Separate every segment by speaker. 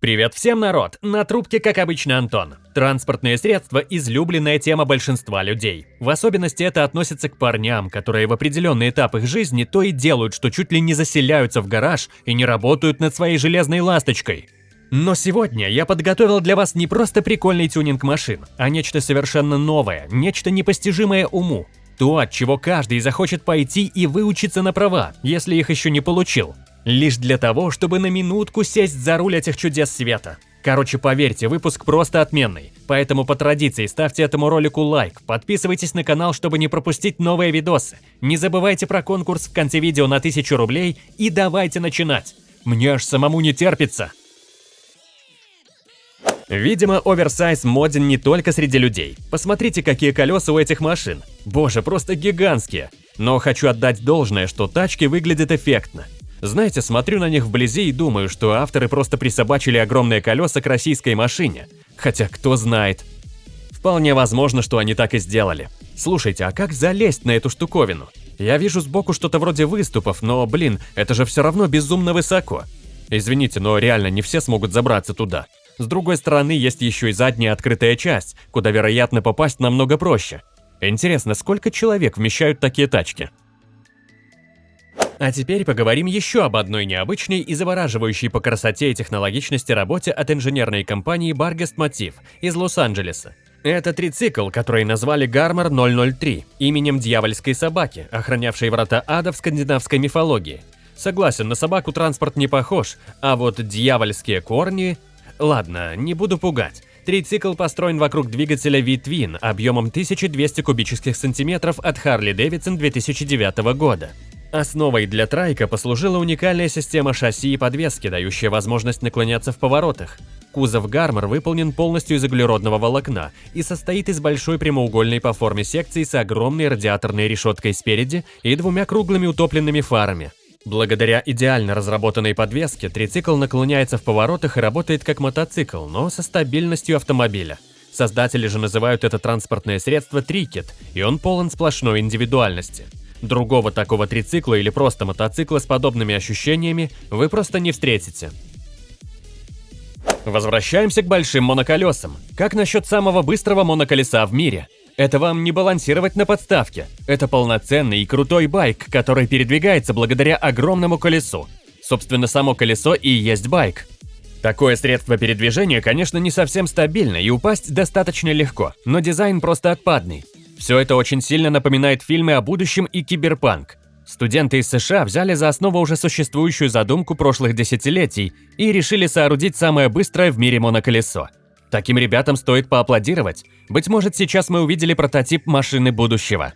Speaker 1: Привет всем, народ! На трубке, как обычно, Антон. Транспортные средства – излюбленная тема большинства людей. В особенности это относится к парням, которые в определенный этап их жизни то и делают, что чуть ли не заселяются в гараж и не работают над своей железной ласточкой. Но сегодня я подготовил для вас не просто прикольный тюнинг машин, а нечто совершенно новое, нечто непостижимое уму. То, от чего каждый захочет пойти и выучиться на права, если их еще не получил. Лишь для того, чтобы на минутку сесть за руль этих чудес света. Короче, поверьте, выпуск просто отменный. Поэтому по традиции ставьте этому ролику лайк, подписывайтесь на канал, чтобы не пропустить новые видосы. Не забывайте про конкурс в конце видео на 1000 рублей и давайте начинать. Мне аж самому не терпится. Видимо, оверсайз моден не только среди людей. Посмотрите, какие колеса у этих машин. Боже, просто гигантские. Но хочу отдать должное, что тачки выглядят эффектно. Знаете, смотрю на них вблизи и думаю, что авторы просто присобачили огромные колеса к российской машине. Хотя кто знает. Вполне возможно, что они так и сделали. Слушайте, а как залезть на эту штуковину? Я вижу сбоку что-то вроде выступов, но, блин, это же все равно безумно высоко. Извините, но реально не все смогут забраться туда. С другой стороны, есть еще и задняя открытая часть, куда, вероятно, попасть намного проще. Интересно, сколько человек вмещают такие тачки? А теперь поговорим еще об одной необычной и завораживающей по красоте и технологичности работе от инженерной компании Bargest Motif из Лос-Анджелеса. Это трицикл, который назвали Гармор 003, именем дьявольской собаки, охранявшей врата ада в скандинавской мифологии. Согласен, на собаку транспорт не похож, а вот дьявольские корни... Ладно, не буду пугать. Трицикл построен вокруг двигателя V-Twin объемом 1200 кубических сантиметров от Harley Davidson 2009 года. Основой для трайка послужила уникальная система шасси и подвески, дающая возможность наклоняться в поворотах. Кузов Гармор выполнен полностью из углеродного волокна и состоит из большой прямоугольной по форме секции с огромной радиаторной решеткой спереди и двумя круглыми утопленными фарами. Благодаря идеально разработанной подвеске трицикл наклоняется в поворотах и работает как мотоцикл, но со стабильностью автомобиля. Создатели же называют это транспортное средство трикет, и он полон сплошной индивидуальности. Другого такого трицикла или просто мотоцикла с подобными ощущениями вы просто не встретите. Возвращаемся к большим моноколесам. Как насчет самого быстрого моноколеса в мире? Это вам не балансировать на подставке. Это полноценный и крутой байк, который передвигается благодаря огромному колесу. Собственно, само колесо и есть байк. Такое средство передвижения, конечно, не совсем стабильно и упасть достаточно легко, но дизайн просто отпадный. Все это очень сильно напоминает фильмы о будущем и киберпанк. Студенты из США взяли за основу уже существующую задумку прошлых десятилетий и решили соорудить самое быстрое в мире моноколесо. Таким ребятам стоит поаплодировать. Быть может, сейчас мы увидели прототип машины будущего.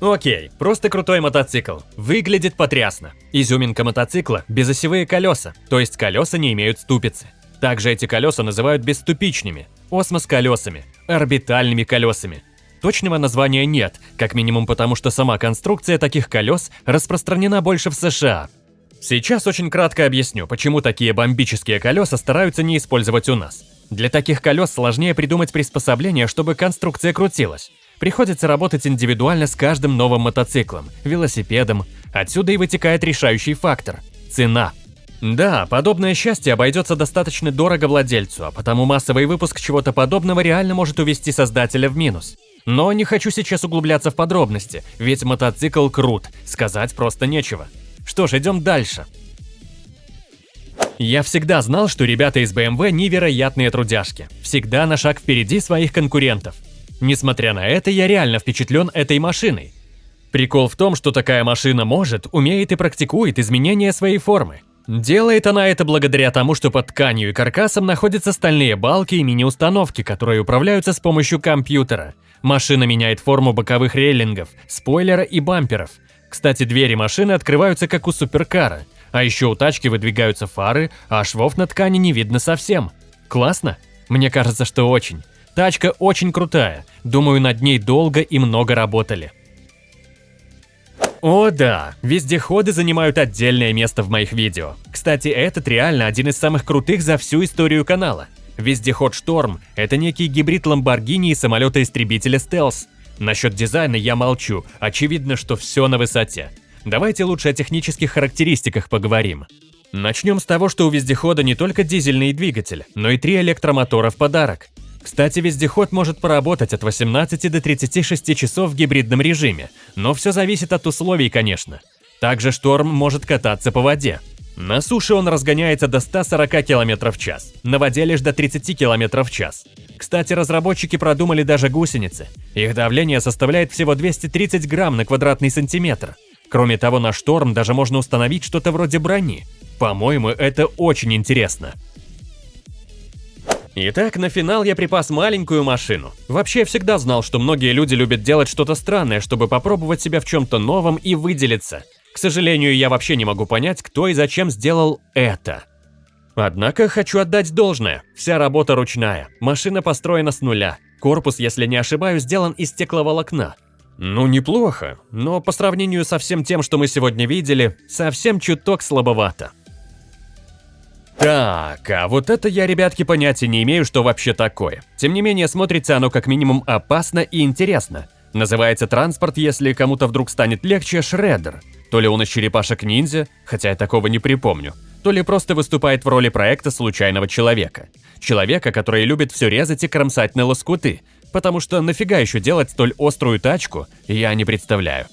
Speaker 1: Окей, просто крутой мотоцикл. Выглядит потрясно. Изюминка мотоцикла – безосевые колеса, то есть колеса не имеют ступицы. Также эти колеса называют бесступичными, осмос-колесами, орбитальными колесами. Точного названия нет, как минимум потому, что сама конструкция таких колес распространена больше в США. Сейчас очень кратко объясню, почему такие бомбические колеса стараются не использовать у нас. Для таких колес сложнее придумать приспособление, чтобы конструкция крутилась. Приходится работать индивидуально с каждым новым мотоциклом, велосипедом. Отсюда и вытекает решающий фактор – цена. Да, подобное счастье обойдется достаточно дорого владельцу, а потому массовый выпуск чего-то подобного реально может увести создателя в минус. Но не хочу сейчас углубляться в подробности, ведь мотоцикл крут, сказать просто нечего. Что ж, идем дальше. Я всегда знал, что ребята из BMW невероятные трудяшки, всегда на шаг впереди своих конкурентов. Несмотря на это, я реально впечатлен этой машиной. Прикол в том, что такая машина может, умеет и практикует изменения своей формы. Делает она это благодаря тому, что под тканью и каркасом находятся стальные балки и мини-установки, которые управляются с помощью компьютера. Машина меняет форму боковых рейлингов, спойлера и бамперов. Кстати, двери машины открываются как у суперкара. А еще у тачки выдвигаются фары, а швов на ткани не видно совсем. Классно? Мне кажется, что очень. Тачка очень крутая. Думаю, над ней долго и много работали. О да, вездеходы занимают отдельное место в моих видео. Кстати, этот реально один из самых крутых за всю историю канала. Вездеход Шторм – это некий гибрид Ламборгини и самолета-истребителя Стелс. Насчет дизайна я молчу, очевидно, что все на высоте. Давайте лучше о технических характеристиках поговорим. Начнем с того, что у вездехода не только дизельный двигатель, но и три электромотора в подарок. Кстати, вездеход может поработать от 18 до 36 часов в гибридном режиме, но все зависит от условий, конечно. Также шторм может кататься по воде. На суше он разгоняется до 140 км в час, на воде лишь до 30 км в час. Кстати, разработчики продумали даже гусеницы. Их давление составляет всего 230 грамм на квадратный сантиметр. Кроме того, на шторм даже можно установить что-то вроде брони. По-моему, это очень интересно. Итак, на финал я припас маленькую машину. Вообще, я всегда знал, что многие люди любят делать что-то странное, чтобы попробовать себя в чем-то новом и выделиться. К сожалению, я вообще не могу понять, кто и зачем сделал это. Однако хочу отдать должное. Вся работа ручная. Машина построена с нуля. Корпус, если не ошибаюсь, сделан из стекловолокна. Ну, неплохо, но по сравнению со всем тем, что мы сегодня видели, совсем чуток слабовато. Так, а вот это я, ребятки, понятия не имею, что вообще такое. Тем не менее, смотрится оно как минимум опасно и интересно. Называется транспорт, если кому-то вдруг станет легче, Шреддер. То ли он из черепашек-ниндзя, хотя я такого не припомню, то ли просто выступает в роли проекта случайного человека. Человека, который любит все резать и кромсать на лоскуты, потому что нафига еще делать столь острую тачку, я не представляю.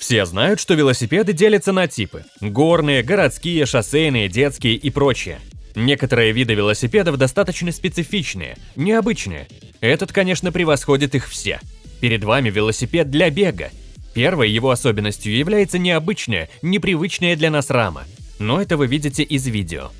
Speaker 1: Все знают, что велосипеды делятся на типы – горные, городские, шоссейные, детские и прочее. Некоторые виды велосипедов достаточно специфичные, необычные. Этот, конечно, превосходит их все. Перед вами велосипед для бега, Первой его особенностью является необычная, непривычная для нас рама, но это вы видите из видео.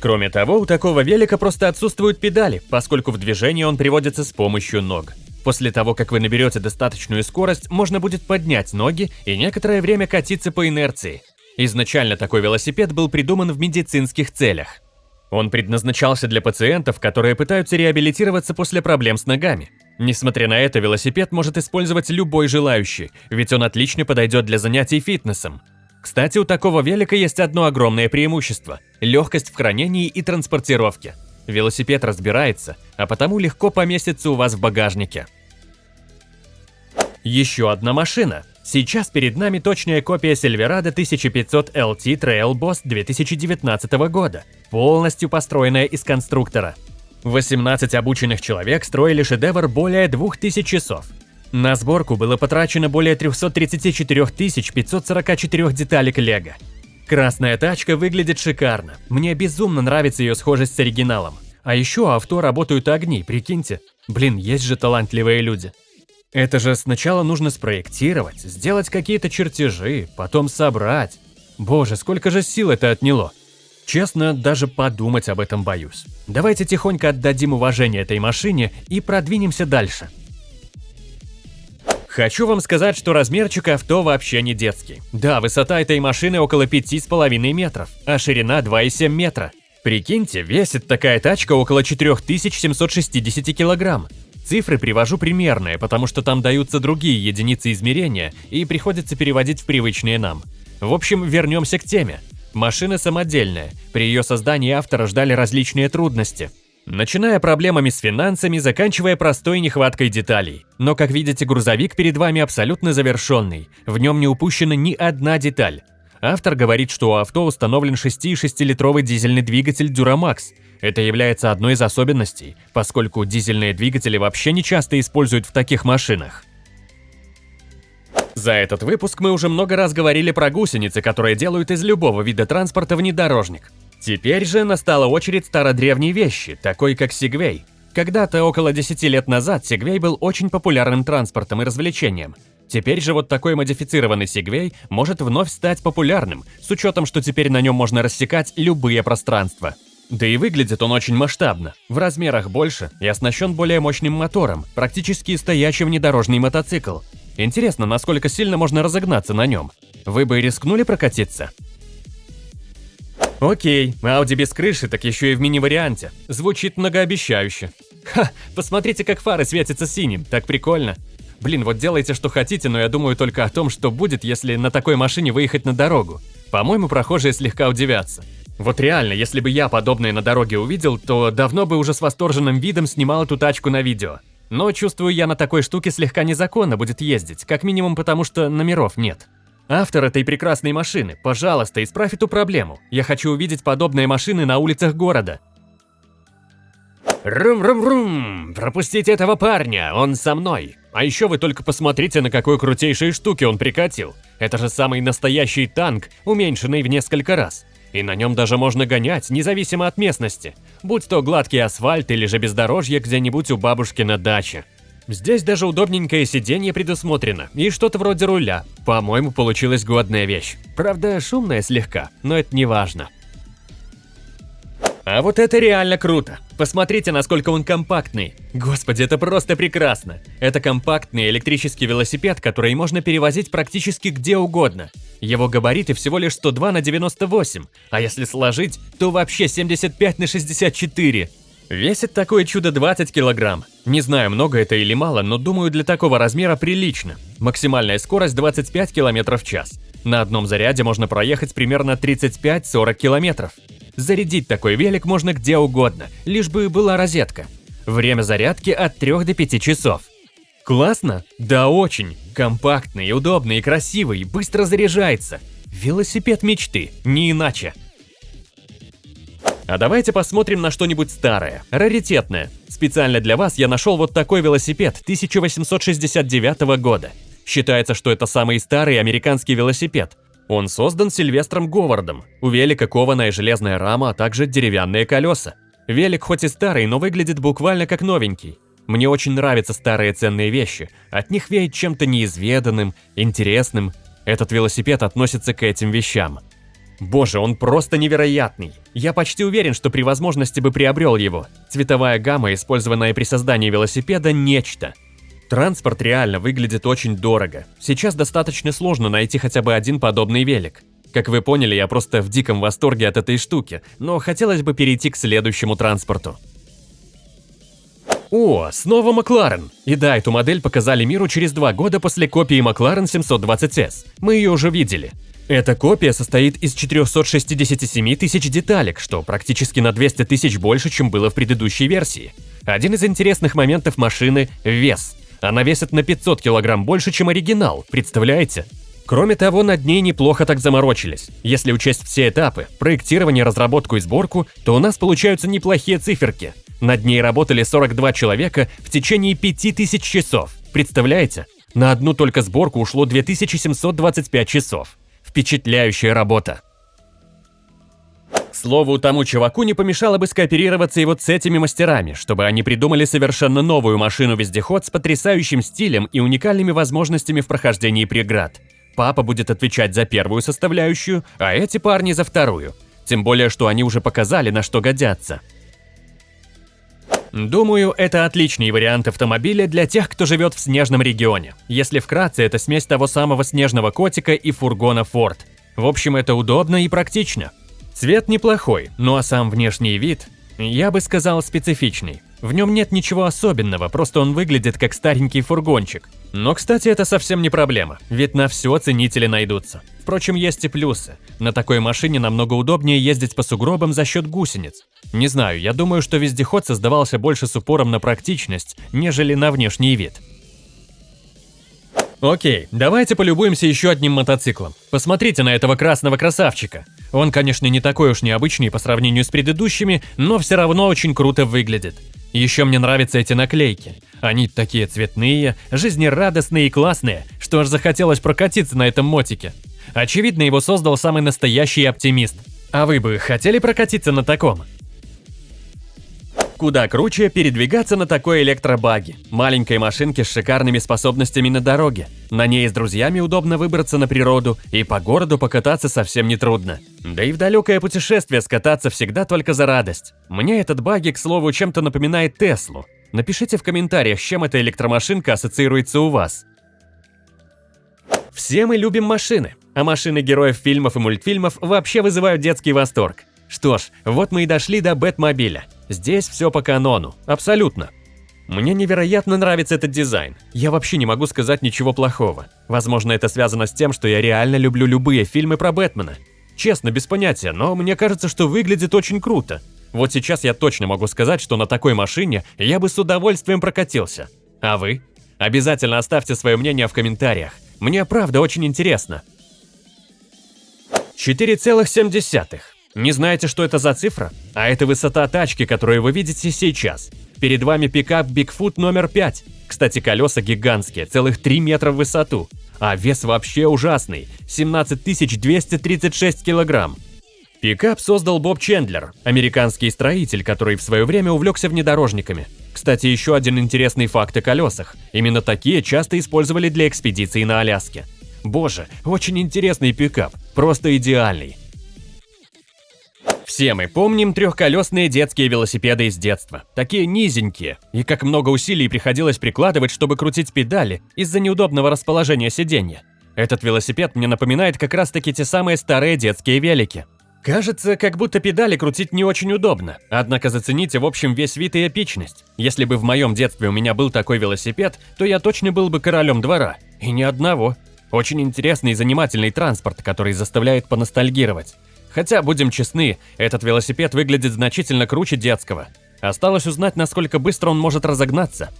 Speaker 1: Кроме того, у такого велика просто отсутствуют педали, поскольку в движение он приводится с помощью ног. После того, как вы наберете достаточную скорость, можно будет поднять ноги и некоторое время катиться по инерции. Изначально такой велосипед был придуман в медицинских целях. Он предназначался для пациентов, которые пытаются реабилитироваться после проблем с ногами. Несмотря на это, велосипед может использовать любой желающий, ведь он отлично подойдет для занятий фитнесом. Кстати, у такого велика есть одно огромное преимущество – легкость в хранении и транспортировке. Велосипед разбирается, а потому легко поместится у вас в багажнике. Еще одна машина. Сейчас перед нами точная копия Silverado 1500 LT Trail Boss 2019 года, полностью построенная из конструктора. 18 обученных человек строили шедевр более 2000 часов. На сборку было потрачено более 334 544 деталек лего. Красная тачка выглядит шикарно, мне безумно нравится ее схожесть с оригиналом. А еще авто работают огни, прикиньте. Блин, есть же талантливые люди. Это же сначала нужно спроектировать, сделать какие-то чертежи, потом собрать. Боже, сколько же сил это отняло. Честно, даже подумать об этом боюсь. Давайте тихонько отдадим уважение этой машине и продвинемся дальше. Хочу вам сказать, что размерчик авто вообще не детский. Да, высота этой машины около 5,5 метров, а ширина 2,7 метра. Прикиньте, весит такая тачка около 4760 килограмм. Цифры привожу примерные, потому что там даются другие единицы измерения и приходится переводить в привычные нам. В общем, вернемся к теме. Машина самодельная, при ее создании автора ждали различные трудности. Начиная проблемами с финансами, заканчивая простой нехваткой деталей. Но, как видите, грузовик перед вами абсолютно завершенный, в нем не упущена ни одна деталь. Автор говорит, что у авто установлен 6,6-литровый дизельный двигатель Duramax, это является одной из особенностей, поскольку дизельные двигатели вообще не часто используют в таких машинах. За этот выпуск мы уже много раз говорили про гусеницы, которые делают из любого вида транспорта внедорожник. Теперь же настала очередь стародревней вещи, такой как Сигвей. Когда-то, около 10 лет назад, Сигвей был очень популярным транспортом и развлечением. Теперь же вот такой модифицированный Сигвей может вновь стать популярным, с учетом, что теперь на нем можно рассекать любые пространства. Да и выглядит он очень масштабно, в размерах больше и оснащен более мощным мотором, практически стоящий внедорожный мотоцикл. Интересно, насколько сильно можно разогнаться на нем. Вы бы рискнули прокатиться? Окей, Audi без крыши, так еще и в мини-варианте. Звучит многообещающе. Ха, посмотрите, как фары светятся синим, так прикольно. Блин, вот делайте, что хотите, но я думаю только о том, что будет, если на такой машине выехать на дорогу. По-моему, прохожие слегка удивятся. Вот реально, если бы я подобное на дороге увидел, то давно бы уже с восторженным видом снимал эту тачку на видео. Но чувствую, я на такой штуке слегка незаконно будет ездить, как минимум потому, что номеров нет. Автор этой прекрасной машины, пожалуйста, исправь эту проблему. Я хочу увидеть подобные машины на улицах города. Рум-рум-рум! Пропустите этого парня, он со мной. А еще вы только посмотрите, на какой крутейшей штуке он прикатил. Это же самый настоящий танк, уменьшенный в несколько раз. И на нем даже можно гонять, независимо от местности. Будь то гладкий асфальт или же бездорожье где-нибудь у бабушки на даче. Здесь даже удобненькое сиденье предусмотрено и что-то вроде руля. По-моему, получилась годная вещь. Правда, шумная слегка, но это не важно. А вот это реально круто. Посмотрите, насколько он компактный. Господи, это просто прекрасно. Это компактный электрический велосипед, который можно перевозить практически где угодно. Его габариты всего лишь 102 на 98, а если сложить, то вообще 75 на 64. Весит такое чудо 20 килограмм. Не знаю, много это или мало, но думаю, для такого размера прилично. Максимальная скорость 25 км в час. На одном заряде можно проехать примерно 35-40 километров. Зарядить такой велик можно где угодно, лишь бы была розетка. Время зарядки от 3 до 5 часов. Классно? Да очень. Компактный, удобный и красивый, быстро заряжается. Велосипед мечты, не иначе. А давайте посмотрим на что-нибудь старое, раритетное. Специально для вас я нашел вот такой велосипед 1869 года. Считается, что это самый старый американский велосипед. Он создан Сильвестром Говардом. У велика кованая железная рама, а также деревянные колеса. Велик хоть и старый, но выглядит буквально как новенький. Мне очень нравятся старые ценные вещи. От них веет чем-то неизведанным, интересным. Этот велосипед относится к этим вещам. Боже, он просто невероятный. Я почти уверен, что при возможности бы приобрел его. Цветовая гамма, использованная при создании велосипеда, нечто. Транспорт реально выглядит очень дорого. Сейчас достаточно сложно найти хотя бы один подобный велик. Как вы поняли, я просто в диком восторге от этой штуки, но хотелось бы перейти к следующему транспорту. О, снова Макларен. И да, эту модель показали миру через два года после копии Макларен 720S. Мы ее уже видели. Эта копия состоит из 467 тысяч деталек, что практически на 200 тысяч больше, чем было в предыдущей версии. Один из интересных моментов машины – вес. Она весит на 500 килограмм больше, чем оригинал, представляете? Кроме того, над ней неплохо так заморочились. Если учесть все этапы – проектирование, разработку и сборку, то у нас получаются неплохие циферки. Над ней работали 42 человека в течение 5000 часов. Представляете? На одну только сборку ушло 2725 часов. Впечатляющая работа. Слову, тому чуваку не помешало бы скооперироваться и вот с этими мастерами, чтобы они придумали совершенно новую машину-вездеход с потрясающим стилем и уникальными возможностями в прохождении преград. Папа будет отвечать за первую составляющую, а эти парни за вторую. Тем более, что они уже показали, на что годятся. Думаю, это отличный вариант автомобиля для тех, кто живет в снежном регионе. Если вкратце, это смесь того самого снежного котика и фургона Ford. В общем, это удобно и практично. Цвет неплохой, ну а сам внешний вид, я бы сказал, специфичный. В нем нет ничего особенного, просто он выглядит как старенький фургончик. Но, кстати, это совсем не проблема, ведь на все ценители найдутся. Впрочем, есть и плюсы. На такой машине намного удобнее ездить по сугробам за счет гусениц. Не знаю, я думаю, что вездеход создавался больше с упором на практичность, нежели на внешний вид. Окей, давайте полюбуемся еще одним мотоциклом. Посмотрите на этого красного красавчика. Он, конечно, не такой уж необычный по сравнению с предыдущими, но все равно очень круто выглядит. Еще мне нравятся эти наклейки. Они такие цветные, жизнерадостные и классные, что аж захотелось прокатиться на этом мотике. Очевидно, его создал самый настоящий оптимист. А вы бы хотели прокатиться на таком? Куда круче передвигаться на такой электробаге, маленькой машинке с шикарными способностями на дороге. На ней с друзьями удобно выбраться на природу, и по городу покататься совсем не трудно. Да и в далекое путешествие скататься всегда только за радость. Мне этот баги, к слову, чем-то напоминает Теслу. Напишите в комментариях, с чем эта электромашинка ассоциируется у вас. Все мы любим машины, а машины героев фильмов и мультфильмов вообще вызывают детский восторг. Что ж, вот мы и дошли до Бэтмобиля. Здесь все по канону, абсолютно. Мне невероятно нравится этот дизайн. Я вообще не могу сказать ничего плохого. Возможно, это связано с тем, что я реально люблю любые фильмы про Бэтмена. Честно, без понятия, но мне кажется, что выглядит очень круто. Вот сейчас я точно могу сказать, что на такой машине я бы с удовольствием прокатился. А вы? Обязательно оставьте свое мнение в комментариях. Мне правда очень интересно. 4,7. Не знаете, что это за цифра? А это высота тачки, которую вы видите сейчас. Перед вами пикап Bigfoot номер 5. Кстати, колеса гигантские, целых 3 метра в высоту. А вес вообще ужасный – 17 236 килограмм. Пикап создал Боб Чендлер, американский строитель, который в свое время увлекся внедорожниками. Кстати, еще один интересный факт о колесах. Именно такие часто использовали для экспедиций на Аляске. Боже, очень интересный пикап, просто идеальный. Все мы помним трехколесные детские велосипеды из детства. Такие низенькие. И как много усилий приходилось прикладывать, чтобы крутить педали из-за неудобного расположения сиденья. Этот велосипед мне напоминает как раз таки те самые старые детские велики. Кажется, как будто педали крутить не очень удобно. Однако зацените в общем весь вид и эпичность. Если бы в моем детстве у меня был такой велосипед, то я точно был бы королем двора. И ни одного. Очень интересный и занимательный транспорт, который заставляет поностальгировать. Хотя, будем честны, этот велосипед выглядит значительно круче детского. Осталось узнать, насколько быстро он может разогнаться.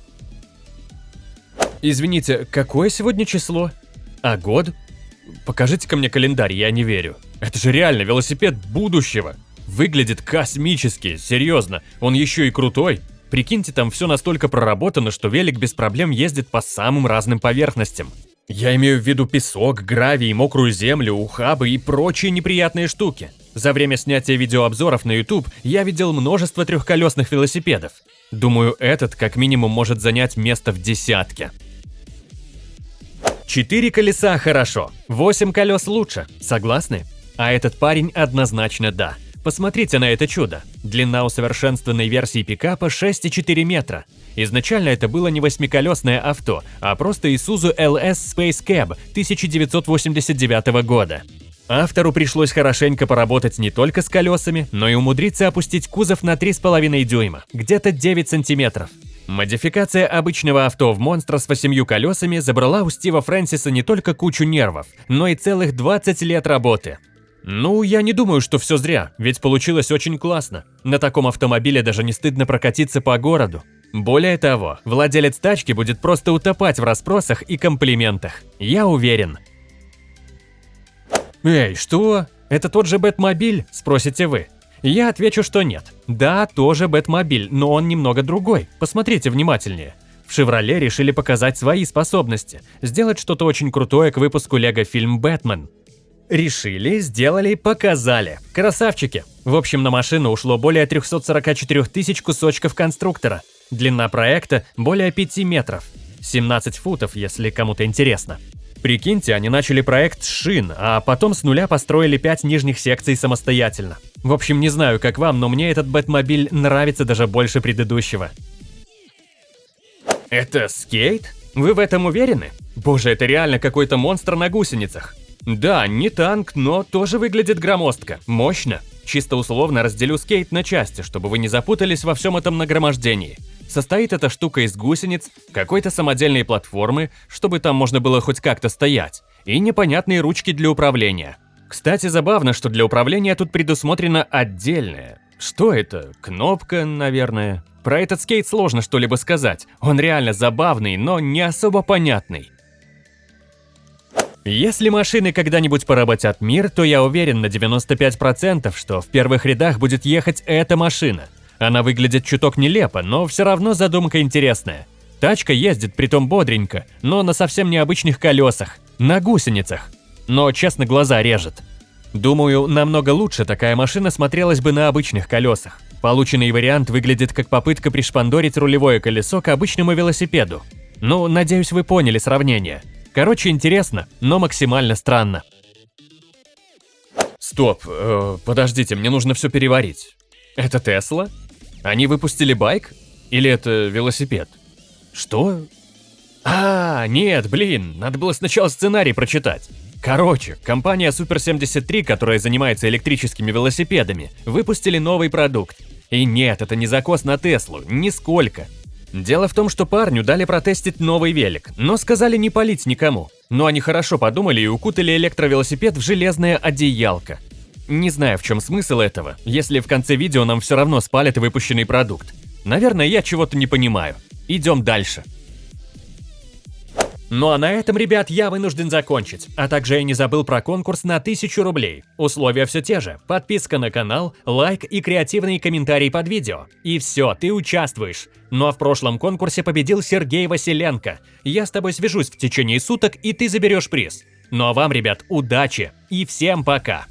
Speaker 1: Извините, какое сегодня число? А год? Покажите-ка мне календарь, я не верю. Это же реально велосипед будущего. Выглядит космически, серьезно. Он еще и крутой. Прикиньте, там все настолько проработано, что велик без проблем ездит по самым разным поверхностям. Я имею в виду песок, гравий, мокрую землю, ухабы и прочие неприятные штуки. За время снятия видеообзоров на YouTube я видел множество трехколесных велосипедов. Думаю, этот как минимум может занять место в десятке. Четыре колеса хорошо, восемь колес лучше, согласны? А этот парень однозначно да. Посмотрите на это чудо. Длина усовершенствованной версии пикапа 6,4 метра. Изначально это было не восьмиколесное авто, а просто Isuzu LS Space Cab 1989 года. Автору пришлось хорошенько поработать не только с колесами, но и умудриться опустить кузов на 3,5 дюйма, где-то 9 сантиметров. Модификация обычного авто в монстра с восемью колесами забрала у Стива Фрэнсиса не только кучу нервов, но и целых 20 лет работы. Ну, я не думаю, что все зря, ведь получилось очень классно. На таком автомобиле даже не стыдно прокатиться по городу. Более того, владелец тачки будет просто утопать в расспросах и комплиментах. Я уверен. Эй, что? Это тот же Бэтмобиль? Спросите вы. Я отвечу, что нет. Да, тоже Бэтмобиль, но он немного другой. Посмотрите внимательнее. В «Шевроле» решили показать свои способности, сделать что-то очень крутое к выпуску лего-фильм «Бэтмен». Решили, сделали, показали. Красавчики. В общем, на машину ушло более 344 тысяч кусочков конструктора. Длина проекта более 5 метров. 17 футов, если кому-то интересно. Прикиньте, они начали проект с шин, а потом с нуля построили 5 нижних секций самостоятельно. В общем, не знаю, как вам, но мне этот Бэтмобиль нравится даже больше предыдущего. Это скейт? Вы в этом уверены? Боже, это реально какой-то монстр на гусеницах. Да, не танк, но тоже выглядит громоздко, мощно. Чисто условно разделю скейт на части, чтобы вы не запутались во всем этом нагромождении. Состоит эта штука из гусениц, какой-то самодельной платформы, чтобы там можно было хоть как-то стоять, и непонятные ручки для управления. Кстати, забавно, что для управления тут предусмотрено отдельное. Что это? Кнопка, наверное. Про этот скейт сложно что-либо сказать. Он реально забавный, но не особо понятный. Если машины когда-нибудь поработят мир, то я уверен на 95%, что в первых рядах будет ехать эта машина. Она выглядит чуток нелепо, но все равно задумка интересная. Тачка ездит притом бодренько, но на совсем необычных колесах, на гусеницах. Но, честно, глаза режет. Думаю, намного лучше такая машина смотрелась бы на обычных колесах. Полученный вариант выглядит как попытка пришпандорить рулевое колесо к обычному велосипеду. Ну, надеюсь, вы поняли сравнение. Короче, интересно, но максимально странно. Стоп, э, подождите, мне нужно все переварить. Это Тесла? Они выпустили байк? Или это велосипед? Что? А, нет, блин, надо было сначала сценарий прочитать. Короче, компания Super 73, которая занимается электрическими велосипедами, выпустили новый продукт. И нет, это не закос на Теслу, нисколько. Дело в том, что парню дали протестить новый велик, но сказали не палить никому. Но они хорошо подумали и укутали электровелосипед в железное одеялко. Не знаю, в чем смысл этого, если в конце видео нам все равно спалят выпущенный продукт. Наверное, я чего-то не понимаю. Идем дальше. Ну а на этом, ребят, я вынужден закончить. А также я не забыл про конкурс на 1000 рублей. Условия все те же. Подписка на канал, лайк и креативный комментарий под видео. И все, ты участвуешь. Ну а в прошлом конкурсе победил Сергей Василенко. Я с тобой свяжусь в течение суток, и ты заберешь приз. Ну а вам, ребят, удачи и всем пока!